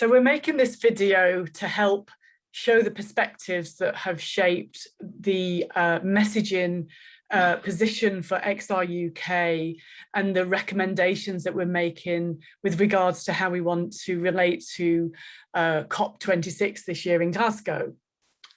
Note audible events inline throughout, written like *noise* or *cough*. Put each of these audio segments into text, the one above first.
So we're making this video to help show the perspectives that have shaped the uh, messaging uh, position for XR UK and the recommendations that we're making with regards to how we want to relate to uh, COP26 this year in Glasgow.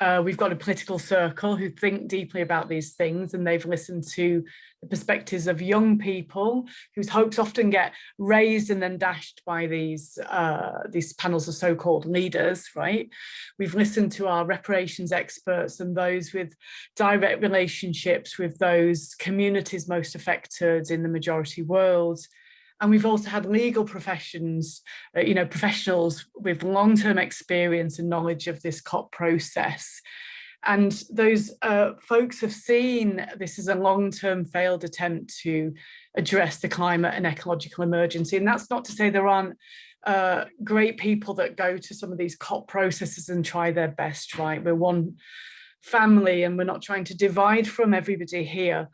Uh, we've got a political circle who think deeply about these things and they've listened to the perspectives of young people whose hopes often get raised and then dashed by these uh, these panels of so-called leaders, right? We've listened to our reparations experts and those with direct relationships with those communities most affected in the majority world. And we've also had legal professions, uh, you know, professionals with long-term experience and knowledge of this COP process. And those uh, folks have seen this as a long-term failed attempt to address the climate and ecological emergency. And that's not to say there aren't uh, great people that go to some of these COP processes and try their best, right? We're one family and we're not trying to divide from everybody here.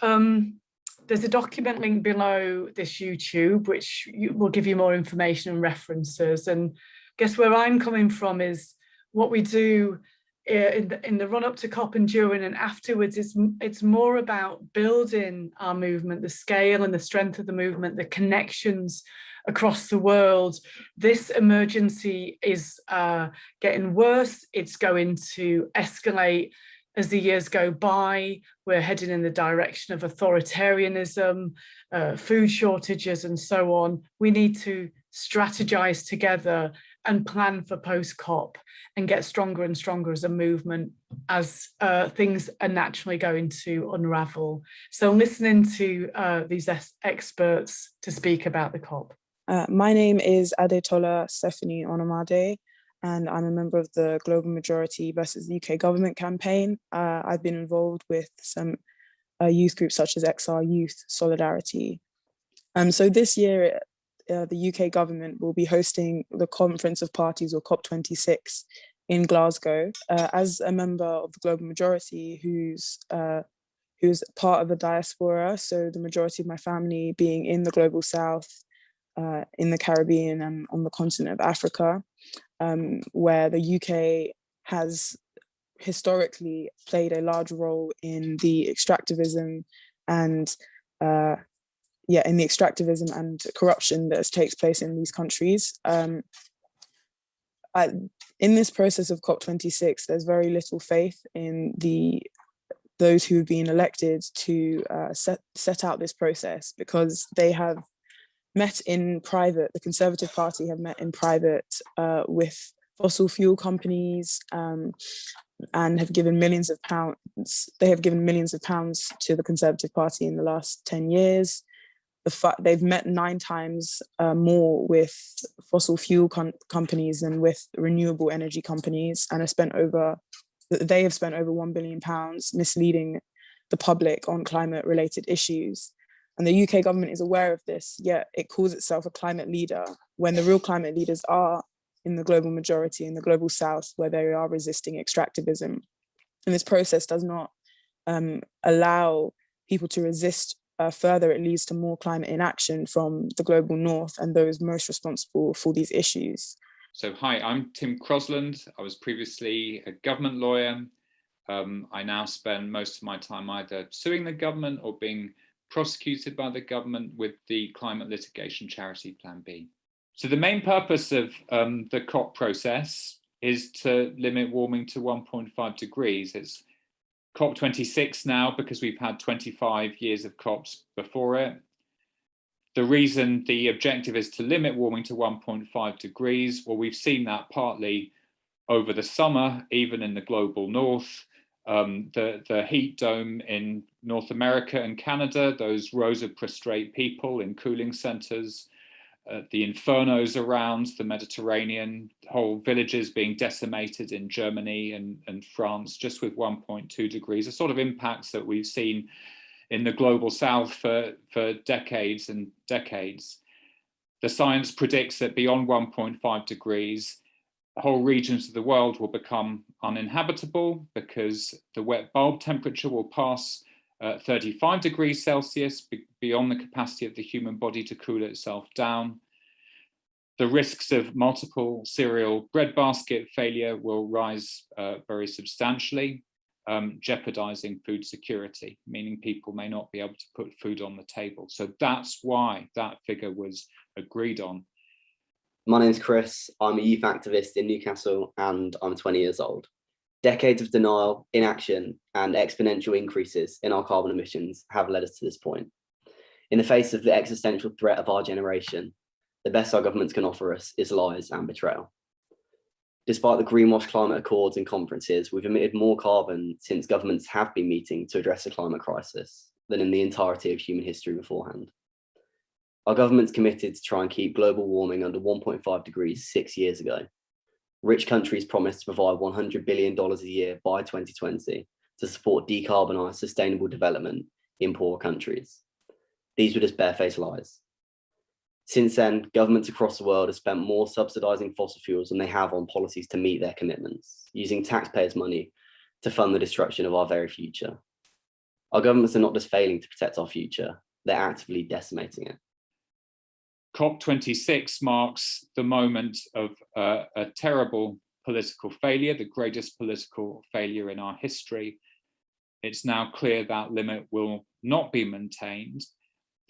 Um, there's a document link below this YouTube, which will give you more information and references. And I guess where I'm coming from is what we do eh, in the, in the run up to COP and during and afterwards is it's more about building our movement, the scale and the strength of the movement, the connections across the world. This emergency is uh, getting worse. It's going to escalate as the years go by, we're heading in the direction of authoritarianism, uh, food shortages and so on. We need to strategize together and plan for post-COP and get stronger and stronger as a movement as uh, things are naturally going to unravel. So listening to uh, these experts to speak about the COP. Uh, my name is Adetola Stephanie Onomade and I'm a member of the Global Majority versus the UK Government campaign. Uh, I've been involved with some uh, youth groups such as XR Youth Solidarity. Um, so this year, uh, the UK government will be hosting the Conference of Parties or COP26 in Glasgow. Uh, as a member of the Global Majority who's uh, who's part of the diaspora, so the majority of my family being in the Global South, uh, in the Caribbean and on the continent of Africa um, where the UK has historically played a large role in the extractivism and uh, yeah, in the extractivism and corruption that takes place in these countries. Um, I, in this process of COP26, there's very little faith in the those who have been elected to uh, set, set out this process because they have met in private, the Conservative Party have met in private uh, with fossil fuel companies um, and have given millions of pounds, they have given millions of pounds to the Conservative Party in the last 10 years. The they've met nine times uh, more with fossil fuel companies than with renewable energy companies and have spent over, they have spent over 1 billion pounds misleading the public on climate related issues. And the UK government is aware of this, yet it calls itself a climate leader when the real climate leaders are in the global majority in the global south where they are resisting extractivism. And this process does not um, allow people to resist uh, further, it leads to more climate inaction from the global north and those most responsible for these issues. So hi, I'm Tim Crosland. I was previously a government lawyer. Um, I now spend most of my time either suing the government or being prosecuted by the government with the climate litigation charity Plan B. So the main purpose of um, the COP process is to limit warming to 1.5 degrees. It's COP26 now because we've had 25 years of COPs before it. The reason the objective is to limit warming to 1.5 degrees, well, we've seen that partly over the summer, even in the global north, um, the, the heat dome in North America and Canada, those rows of prostrate people in cooling centers, uh, the infernos around the Mediterranean, whole villages being decimated in Germany and, and France just with 1.2 degrees, the sort of impacts that we've seen in the global south for, for decades and decades. The science predicts that beyond 1.5 degrees, whole regions of the world will become uninhabitable because the wet bulb temperature will pass uh, 35 degrees Celsius beyond the capacity of the human body to cool itself down. the risks of multiple cereal breadbasket failure will rise uh, very substantially, um, jeopardizing food security, meaning people may not be able to put food on the table. So that's why that figure was agreed on. My name's Chris. I'm a youth activist in Newcastle and I'm 20 years old. Decades of denial, inaction, and exponential increases in our carbon emissions have led us to this point. In the face of the existential threat of our generation, the best our governments can offer us is lies and betrayal. Despite the greenwash climate accords and conferences, we've emitted more carbon since governments have been meeting to address the climate crisis than in the entirety of human history beforehand. Our government's committed to try and keep global warming under 1.5 degrees six years ago. Rich countries promised to provide $100 billion a year by 2020 to support decarbonised sustainable development in poor countries. These were just barefaced lies. Since then, governments across the world have spent more subsidizing fossil fuels than they have on policies to meet their commitments, using taxpayers' money to fund the destruction of our very future. Our governments are not just failing to protect our future, they're actively decimating it. COP26 marks the moment of uh, a terrible political failure, the greatest political failure in our history. It's now clear that limit will not be maintained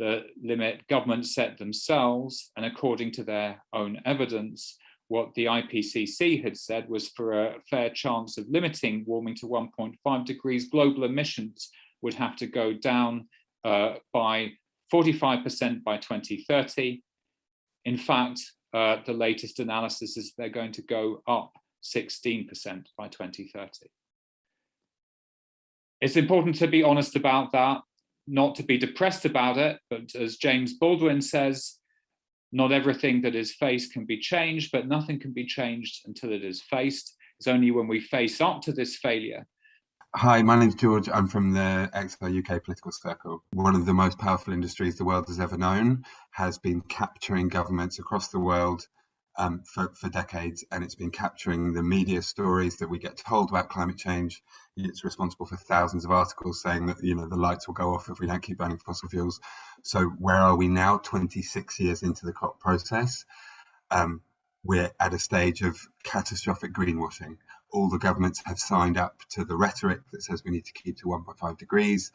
the limit governments set themselves and according to their own evidence what the IPCC had said was for a fair chance of limiting warming to 1.5 degrees global emissions would have to go down uh, by 45% by 2030 in fact uh, the latest analysis is they're going to go up 16% by 2030 it's important to be honest about that not to be depressed about it, but as James Baldwin says, not everything that is faced can be changed, but nothing can be changed until it is faced. It's only when we face up to this failure. Hi, my name's George. I'm from the XR UK political circle. One of the most powerful industries the world has ever known has been capturing governments across the world um, for, for decades, and it's been capturing the media stories that we get told about climate change. It's responsible for thousands of articles saying that you know the lights will go off if we don't keep burning fossil fuels. So where are we now? 26 years into the COP process, um, we're at a stage of catastrophic greenwashing. All the governments have signed up to the rhetoric that says we need to keep to 1.5 degrees.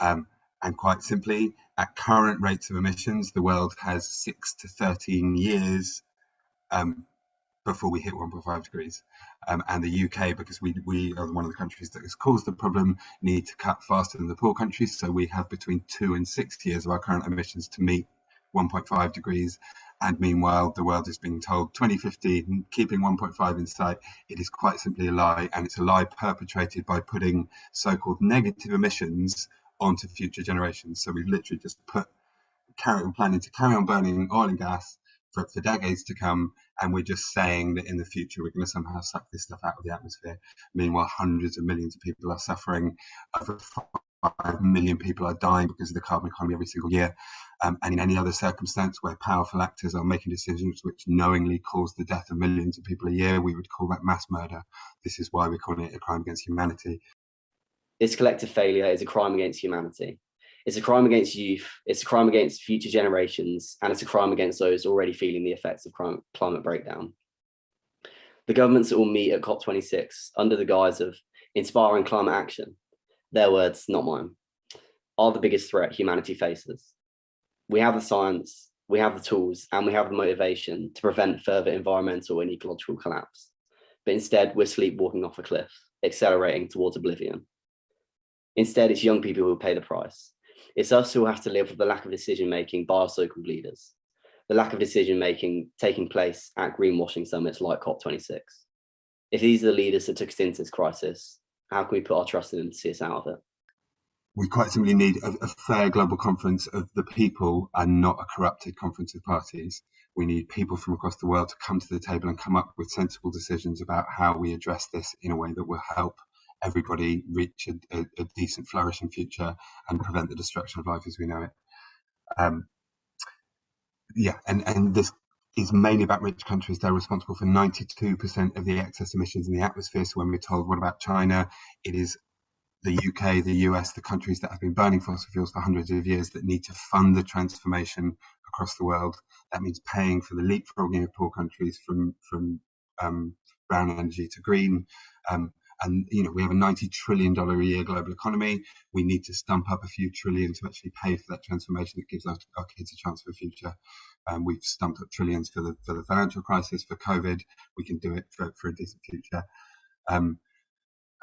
Um, and quite simply, at current rates of emissions, the world has six to 13 years um, before we hit 1.5 degrees. Um, and the UK, because we, we are one of the countries that has caused the problem, need to cut faster than the poor countries. So we have between two and six years of our current emissions to meet 1.5 degrees. And meanwhile, the world is being told 2050, keeping 1.5 in sight. It is quite simply a lie. And it's a lie perpetrated by putting so-called negative emissions onto future generations. So we've literally just put carry on planning to carry on burning oil and gas for, for decades to come. And we're just saying that in the future, we're going to somehow suck this stuff out of the atmosphere. Meanwhile, hundreds of millions of people are suffering. Over 5 million people are dying because of the carbon economy every single year. Um, and in any other circumstance where powerful actors are making decisions which knowingly cause the death of millions of people a year, we would call that mass murder. This is why we're calling it a crime against humanity. This collective failure is a crime against humanity. It's a crime against youth, it's a crime against future generations, and it's a crime against those already feeling the effects of climate breakdown. The governments that will meet at COP26 under the guise of inspiring climate action, their words, not mine, are the biggest threat humanity faces. We have the science, we have the tools, and we have the motivation to prevent further environmental and ecological collapse. But instead, we're sleepwalking off a cliff, accelerating towards oblivion. Instead, it's young people who pay the price, it's us who have to live with the lack of decision making by our so-called leaders, the lack of decision making taking place at greenwashing summits like COP26. If these are the leaders that took us into this crisis, how can we put our trust in to see us out of it? We quite simply need a, a fair global conference of the people and not a corrupted conference of parties. We need people from across the world to come to the table and come up with sensible decisions about how we address this in a way that will help everybody reach a, a, a, decent flourishing future and prevent the destruction of life as we know it. Um, yeah, and, and this is mainly about rich countries. They're responsible for 92% of the excess emissions in the atmosphere. So when we're told, what about China? It is the UK, the US, the countries that have been burning fossil fuels for hundreds of years that need to fund the transformation across the world. That means paying for the leapfrogging of poor countries from from um, brown energy to green. Um, and you know we have a 90 trillion dollar a year global economy. We need to stump up a few trillion to actually pay for that transformation that gives our, our kids a chance for a future. Um, we've stumped up trillions for the for the financial crisis for covid. We can do it for, for a decent future. Um,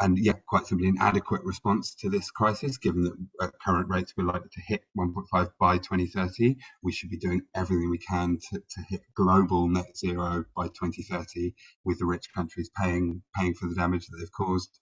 and yet quite simply an adequate response to this crisis, given that at current rates we're likely to hit 1.5 by 2030. We should be doing everything we can to, to hit global net zero by 2030, with the rich countries paying paying for the damage that they've caused.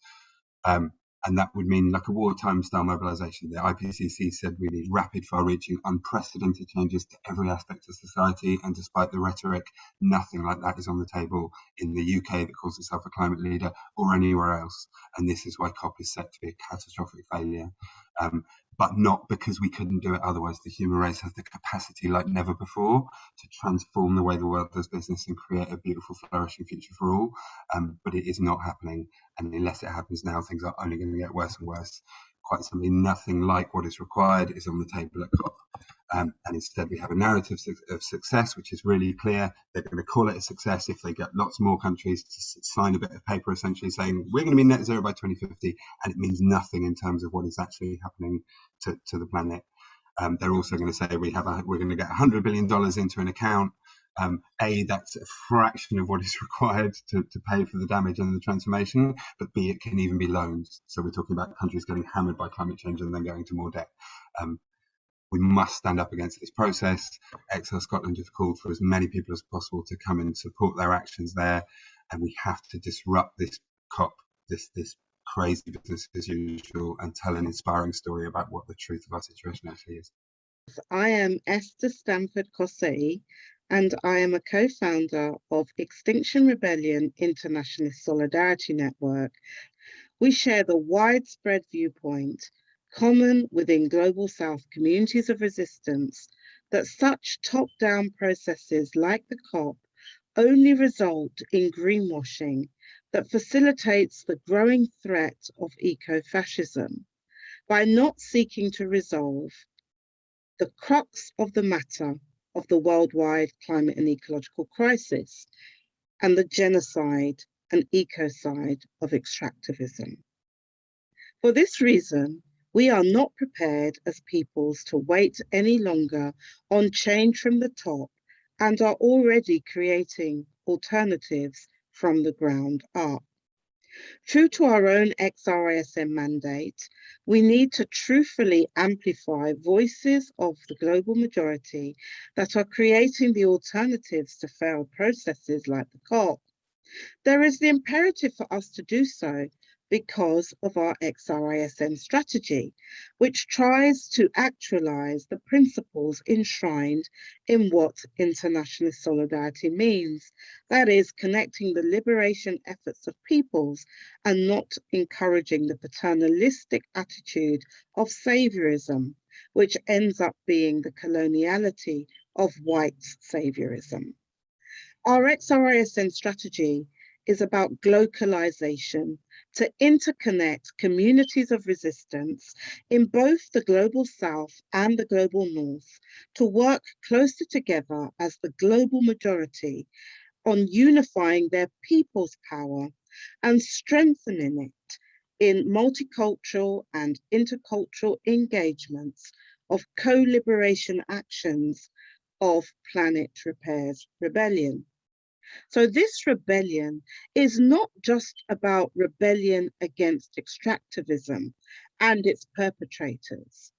Um, and that would mean like a wartime style mobilization. The IPCC said we need rapid, far reaching, unprecedented changes to every aspect of society. And despite the rhetoric, nothing like that is on the table in the UK that calls itself a climate leader or anywhere else. And this is why COP is set to be a catastrophic failure. Um, but not because we couldn't do it otherwise. The human race has the capacity like never before to transform the way the world does business and create a beautiful, flourishing future for all. Um, but it is not happening. And unless it happens now, things are only going to get worse and worse. Quite simply, nothing like what is required is on the table at COP. Um, and instead, we have a narrative of success, which is really clear. They're going to call it a success if they get lots more countries to sign a bit of paper essentially saying we're going to be net zero by 2050. And it means nothing in terms of what is actually happening to, to the planet. Um, they're also going to say we have a, we're going to get 100 billion dollars into an account. Um, a, that's a fraction of what is *laughs* required to, to pay for the damage and the transformation, but B, it can even be loans. So we're talking about countries getting hammered by climate change and then going to more debt. Um, we must stand up against this process. XR Scotland have called for as many people as possible to come and support their actions there, and we have to disrupt this COP, this this crazy business as usual and tell an inspiring story about what the truth of our situation actually is. I am Esther Stanford Xosei and I am a co-founder of Extinction Rebellion Internationalist Solidarity Network. We share the widespread viewpoint common within Global South communities of resistance that such top-down processes like the COP only result in greenwashing that facilitates the growing threat of eco-fascism by not seeking to resolve the crux of the matter of the worldwide climate and ecological crisis and the genocide and ecocide of extractivism. For this reason, we are not prepared as peoples to wait any longer on change from the top and are already creating alternatives from the ground up. True to our own XRISN mandate, we need to truthfully amplify voices of the global majority that are creating the alternatives to failed processes like the COP. There is the imperative for us to do so because of our XRISN strategy, which tries to actualize the principles enshrined in what international solidarity means. That is connecting the liberation efforts of peoples and not encouraging the paternalistic attitude of saviorism, which ends up being the coloniality of white saviorism. Our XRISN strategy is about globalization to interconnect communities of resistance in both the global south and the global north to work closer together as the global majority on unifying their people's power and strengthening it in multicultural and intercultural engagements of co-liberation actions of planet repairs rebellion. So this rebellion is not just about rebellion against extractivism and its perpetrators,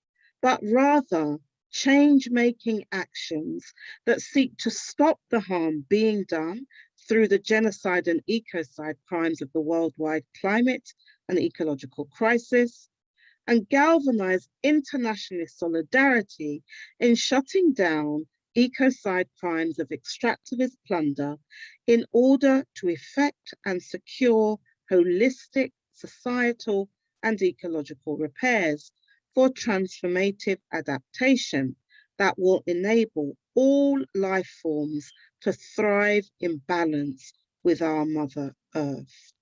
but rather change-making actions that seek to stop the harm being done through the genocide and ecocide crimes of the worldwide climate and ecological crisis, and galvanize internationalist solidarity in shutting down ecocide crimes of extractivist plunder in order to effect and secure holistic societal and ecological repairs for transformative adaptation that will enable all life forms to thrive in balance with our Mother Earth.